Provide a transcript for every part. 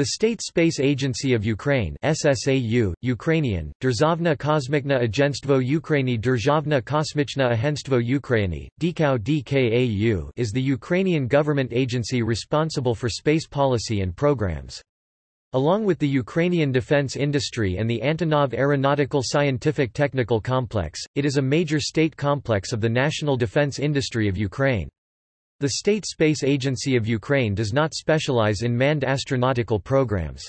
The State Space Agency of Ukraine SSAU, Ukrainian, Derzhavna Kosmichna Agentstvo Ukrainy Derzhavna Kosmichna Agentstvo Ukrainy, DKAU DKAU is the Ukrainian government agency responsible for space policy and programs. Along with the Ukrainian defense industry and the Antonov Aeronautical Scientific Technical Complex, it is a major state complex of the national defense industry of Ukraine. The State Space Agency of Ukraine does not specialize in manned astronautical programs.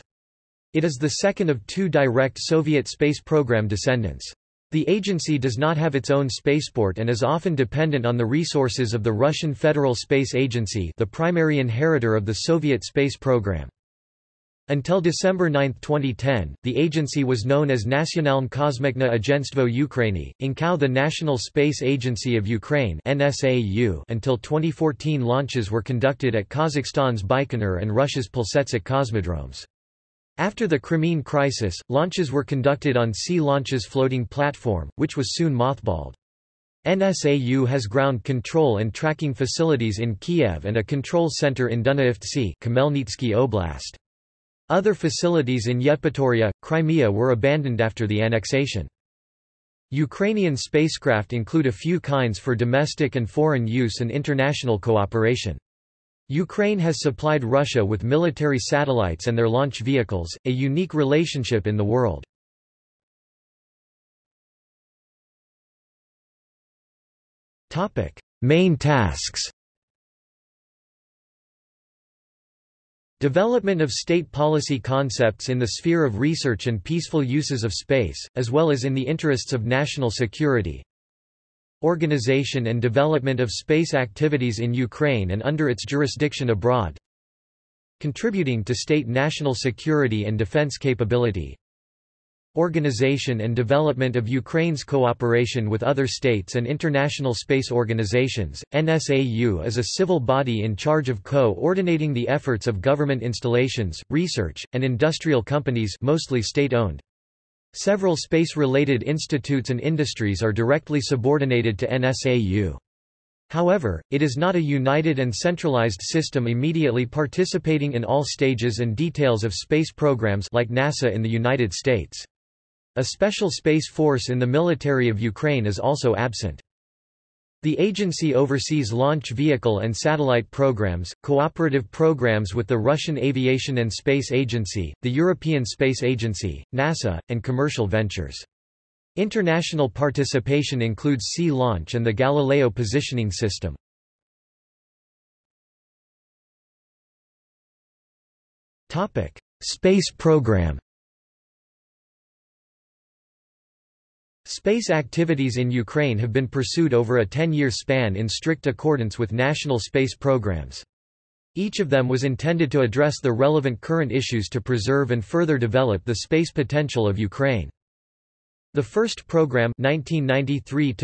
It is the second of two direct Soviet space program descendants. The agency does not have its own spaceport and is often dependent on the resources of the Russian Federal Space Agency the primary inheritor of the Soviet space program. Until December 9, 2010, the agency was known as Nationalne Kosmikna Agentstvo Ukrainy, Inkau the National Space Agency of Ukraine NSAU until 2014 launches were conducted at Kazakhstan's Baikonur and Russia's Plesetsk cosmodromes. After the Crimean crisis, launches were conducted on Sea Launch's floating platform, which was soon mothballed. NSAU has ground control and tracking facilities in Kiev and a control center in Dunaivtsi Khmelnytskyi Oblast. Other facilities in Yevpatoria, Crimea were abandoned after the annexation. Ukrainian spacecraft include a few kinds for domestic and foreign use and international cooperation. Ukraine has supplied Russia with military satellites and their launch vehicles, a unique relationship in the world. Main tasks Development of state policy concepts in the sphere of research and peaceful uses of space, as well as in the interests of national security. Organization and development of space activities in Ukraine and under its jurisdiction abroad. Contributing to state national security and defense capability. Organization and development of Ukraine's cooperation with other states and international space organizations. NSAU is a civil body in charge of co-ordinating the efforts of government installations, research, and industrial companies mostly state-owned. Several space-related institutes and industries are directly subordinated to NSAU. However, it is not a united and centralized system immediately participating in all stages and details of space programs like NASA in the United States. A special space force in the military of Ukraine is also absent. The agency oversees launch vehicle and satellite programs, cooperative programs with the Russian Aviation and Space Agency, the European Space Agency, NASA, and commercial ventures. International participation includes Sea Launch and the Galileo positioning system. Space program Space activities in Ukraine have been pursued over a 10-year span in strict accordance with national space programs. Each of them was intended to address the relevant current issues to preserve and further develop the space potential of Ukraine. The first program 1993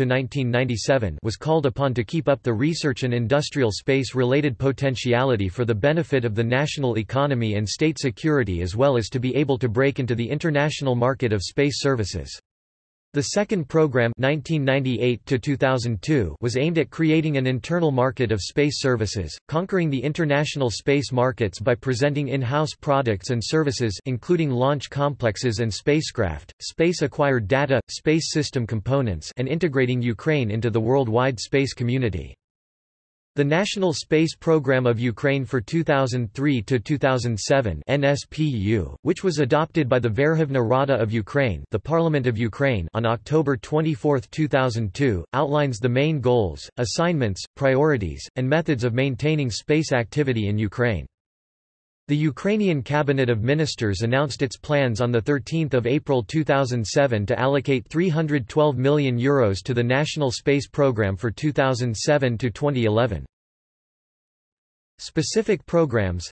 was called upon to keep up the research and industrial space-related potentiality for the benefit of the national economy and state security as well as to be able to break into the international market of space services. The second program 1998 was aimed at creating an internal market of space services, conquering the international space markets by presenting in-house products and services including launch complexes and spacecraft, space-acquired data, space system components and integrating Ukraine into the worldwide space community. The National Space Program of Ukraine for 2003–2007 NSPU, which was adopted by the Verkhovna Rada of Ukraine the Parliament of Ukraine on October 24, 2002, outlines the main goals, assignments, priorities, and methods of maintaining space activity in Ukraine. The Ukrainian Cabinet of Ministers announced its plans on 13 April 2007 to allocate €312 million Euros to the National Space Programme for 2007–2011. Specific programs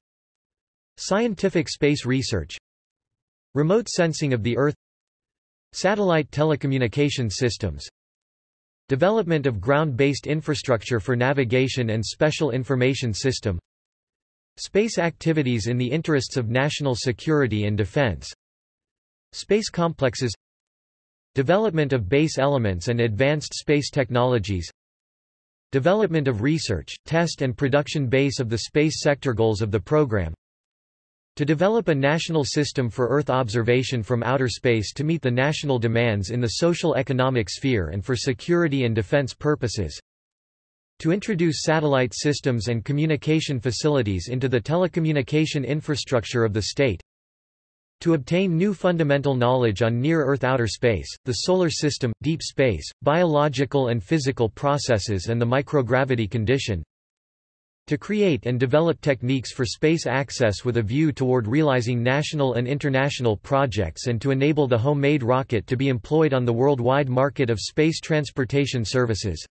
Scientific space research Remote sensing of the Earth Satellite telecommunication systems Development of ground-based infrastructure for navigation and special information system Space activities in the interests of national security and defense. Space complexes. Development of base elements and advanced space technologies. Development of research, test and production base of the space sector goals of the program. To develop a national system for Earth observation from outer space to meet the national demands in the social-economic sphere and for security and defense purposes. To introduce satellite systems and communication facilities into the telecommunication infrastructure of the state. To obtain new fundamental knowledge on near-Earth outer space, the solar system, deep space, biological and physical processes and the microgravity condition. To create and develop techniques for space access with a view toward realizing national and international projects and to enable the homemade rocket to be employed on the worldwide market of space transportation services.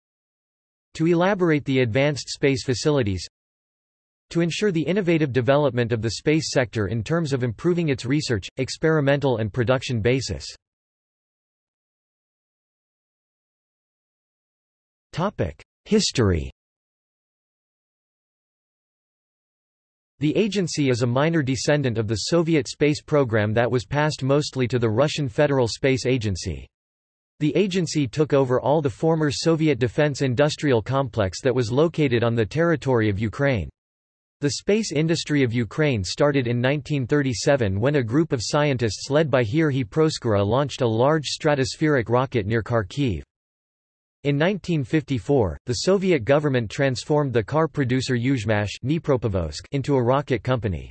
To elaborate the advanced space facilities. To ensure the innovative development of the space sector in terms of improving its research, experimental and production basis. History The agency is a minor descendant of the Soviet space program that was passed mostly to the Russian Federal Space Agency. The agency took over all the former Soviet defense industrial complex that was located on the territory of Ukraine. The space industry of Ukraine started in 1937 when a group of scientists led by Georgy Proskura launched a large stratospheric rocket near Kharkiv. In 1954, the Soviet government transformed the car producer Yuzhmash into a rocket company.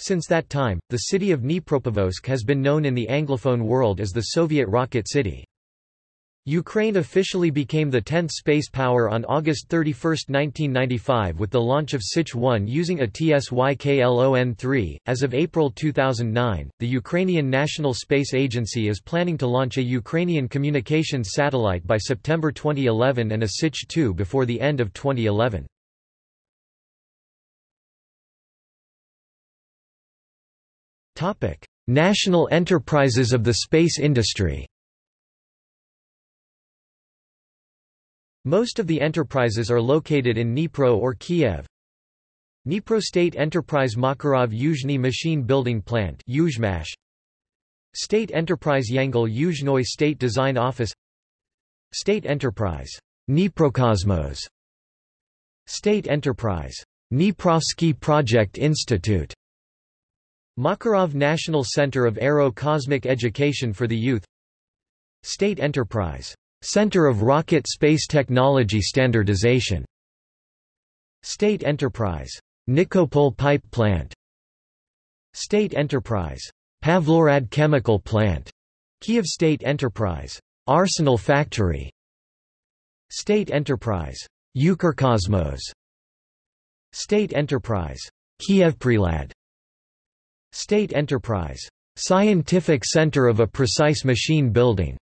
Since that time, the city of Dnipropetrovsk has been known in the Anglophone world as the Soviet Rocket City. Ukraine officially became the 10th space power on August 31, 1995 with the launch of Sich-1 using a TSYKLON-3. As of April 2009, the Ukrainian National Space Agency is planning to launch a Ukrainian communications satellite by September 2011 and a Sich-2 before the end of 2011. National enterprises of the space industry Most of the enterprises are located in Dnipro or Kiev. Dnipro State Enterprise Makarov Yuzhny Machine Building Plant State Enterprise Yangel Yuzhnoy State Design Office. State Enterprise Dniprokosmos. State Enterprise Dniprovsky Project Institute. Makarov National Center of Aero Cosmic Education for the Youth. State Enterprise Center of Rocket Space Technology Standardization. State Enterprise. Nikopol Pipe Plant. State Enterprise. Pavlohrad Chemical Plant. Kiev State Enterprise. Arsenal Factory. State Enterprise. Ukrkosmos. State Enterprise. Kievprilad. State Enterprise. Scientific Center of a Precise Machine Building.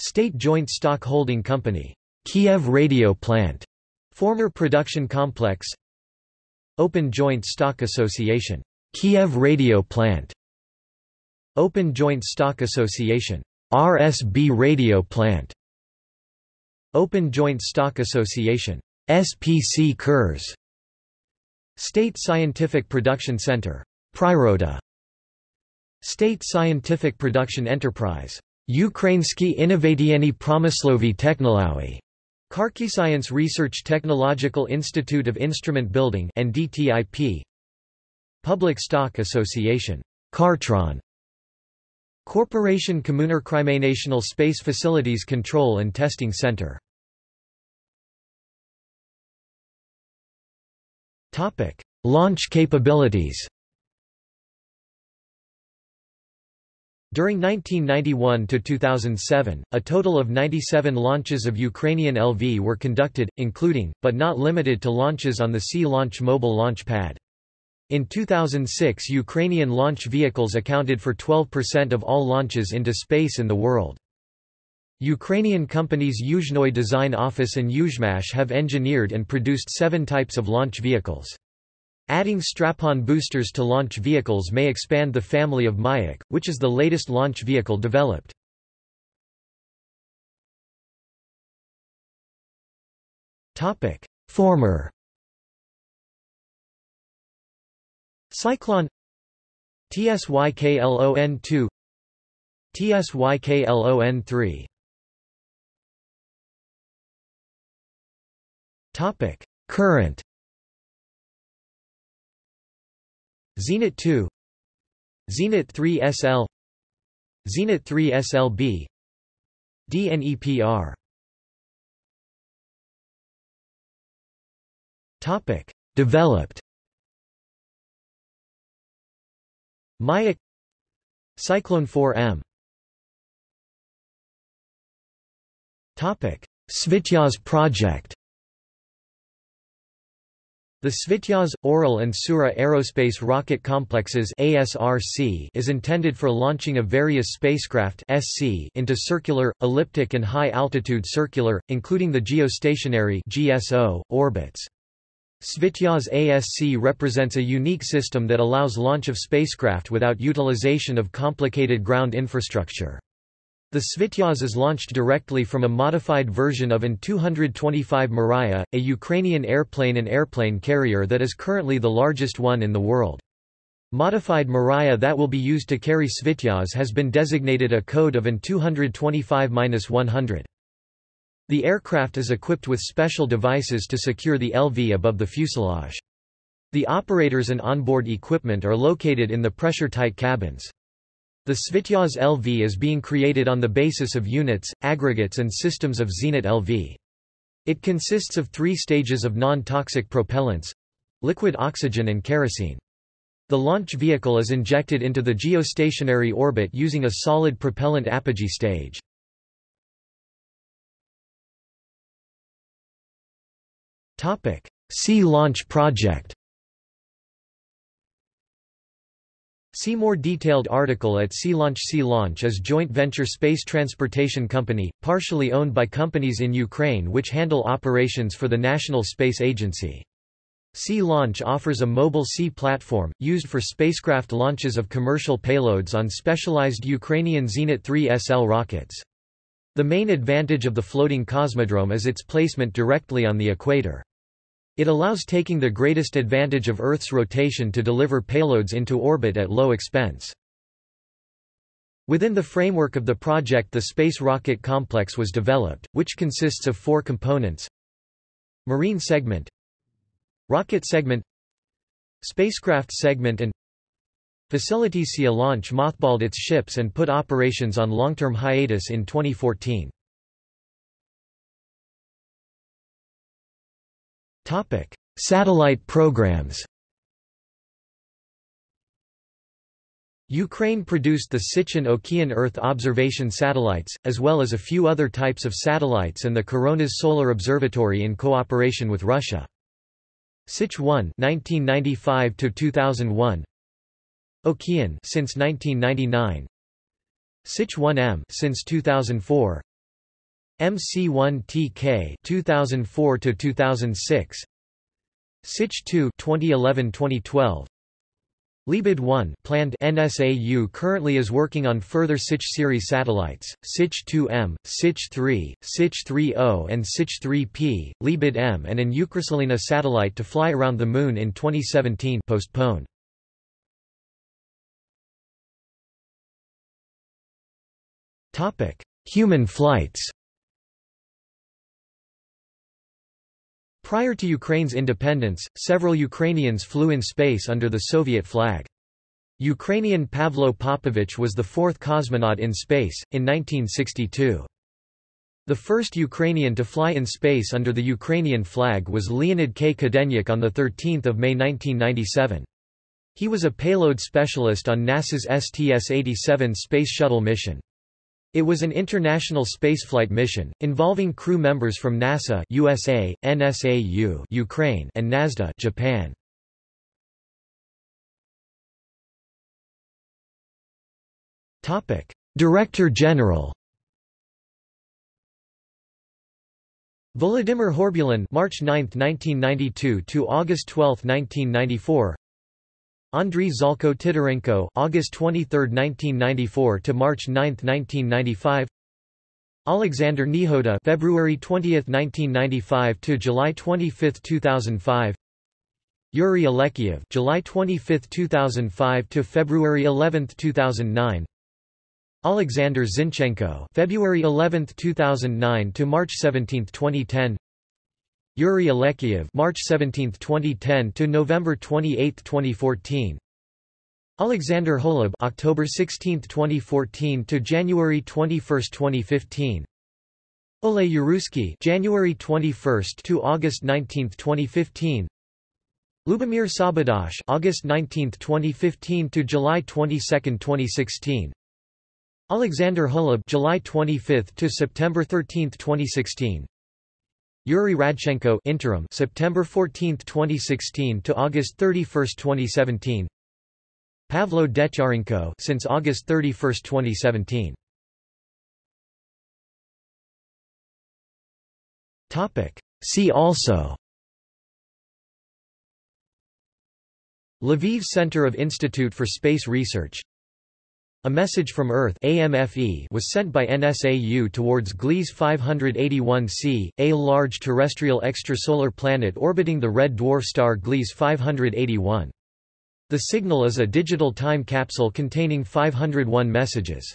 State Joint Stock Holding Company. Kiev Radio Plant. Former production complex. Open Joint Stock Association. Kiev Radio Plant. Open Joint Stock Association. RSB Radio Plant. Open Joint Stock Association. SPC KURS. State Scientific Production Center. Priroda. State Scientific Production Enterprise. Ukrainsky Innovatyeny Promyslovy Technolowy. Science Research Technological Institute of Instrument Building and DTIP, Public Stock Association. Kartron. Corporation National Space Facilities Control and Testing Center. Topic: Launch capabilities. During 1991–2007, a total of 97 launches of Ukrainian LV were conducted, including, but not limited to launches on the Sea Launch mobile launch pad. In 2006 Ukrainian launch vehicles accounted for 12% of all launches into space in the world. Ukrainian companies Yuzhnoy Design Office and Yuzhmash have engineered and produced seven types of launch vehicles. Adding strap-on boosters to launch vehicles may expand the family of Mayak, which is the latest launch vehicle developed. Former Cyclone TSYKLON2 TSYKLON3 Current Zenit 2 Zenit 3 SL Zenit 3 SLB DNEPR Topic. Developed. Mayak Cyclone 4M Topic. Svityaz project the Svityaz, Oral and Sura Aerospace Rocket Complexes ASRC is intended for launching of various spacecraft SC into circular, elliptic and high-altitude circular, including the geostationary GSO, orbits. Svityaz ASC represents a unique system that allows launch of spacecraft without utilization of complicated ground infrastructure. The Svityaz is launched directly from a modified version of An-225 Mriya, a Ukrainian airplane and airplane carrier that is currently the largest one in the world. Modified Mriya that will be used to carry Svityaz has been designated a code of An-225-100. The aircraft is equipped with special devices to secure the LV above the fuselage. The operators and onboard equipment are located in the pressure-tight cabins. The Svityaz LV is being created on the basis of units, aggregates and systems of Zenit LV. It consists of three stages of non-toxic propellants—liquid oxygen and kerosene. The launch vehicle is injected into the geostationary orbit using a solid propellant apogee stage. Sea Launch Project See more detailed article at Sea Launch. Sea Launch is joint venture space transportation company, partially owned by companies in Ukraine which handle operations for the National Space Agency. Sea Launch offers a mobile sea platform, used for spacecraft launches of commercial payloads on specialized Ukrainian Zenit 3 SL rockets. The main advantage of the floating cosmodrome is its placement directly on the equator. It allows taking the greatest advantage of Earth's rotation to deliver payloads into orbit at low expense. Within the framework of the project the Space Rocket Complex was developed, which consists of four components Marine segment Rocket segment Spacecraft segment and Facilities Sea Launch mothballed its ships and put operations on long-term hiatus in 2014. Topic: Satellite programs. Ukraine produced the Sichin Okean Earth observation satellites, as well as a few other types of satellites and the Koronas Solar Observatory in cooperation with Russia. Sich 1 1995-2001 Okean since 1999 Sich 1M since 2004 MC1TK 2004 to 2006 Sich 2 2011-2012 Libid 1 planned NSAU currently is working on further Sich series satellites, Sich 2M, Sich 3, Sich 3O and Sich 3P, Libid M and an Ukrosilina satellite to fly around the Moon in 2017 postponed. Topic Human flights Prior to Ukraine's independence, several Ukrainians flew in space under the Soviet flag. Ukrainian Pavlo Popovich was the fourth cosmonaut in space, in 1962. The first Ukrainian to fly in space under the Ukrainian flag was Leonid K. Kadenyuk on 13 May 1997. He was a payload specialist on NASA's STS-87 Space Shuttle mission. It was an international spaceflight mission, involving crew members from NASA USA, NSAU Ukraine and NASDA Japan. Director General Volodymyr Horbulin March 9, 1992 to August 12, 1994 Andriy Zhalko Titarenko August 23, 1994 to March 9, 1995 Alexander Nehoda February 20, 1995 to July 25, 2005 Yuri Alekseev July 25, 2005 to February 11, 2009 Alexander Zinchenko February 11, 2009 to March 17, 2010 Yuri Alekseev March 17, 2010 to November 28, 2014 Alexander Holub October 16, 2014 to January 21, 2015 Ole Yaruski January 21 to August 19, 2015 Lubomir Sabadosh August 19, 2015 to July 22, 2016 Alexander Holub July 25 to September 13, 2016 Yuri Radchenko interim September 14, 2016 to August 31, 2017 Pavlo Degtyarenko since August 31, 2017. Topic. See also. Lviv Center of Institute for Space Research A Message from Earth AMFE was sent by NSAU towards Gliese 581c, a large terrestrial extrasolar planet orbiting the red dwarf star Gliese 581. The signal is a digital time capsule containing 501 messages.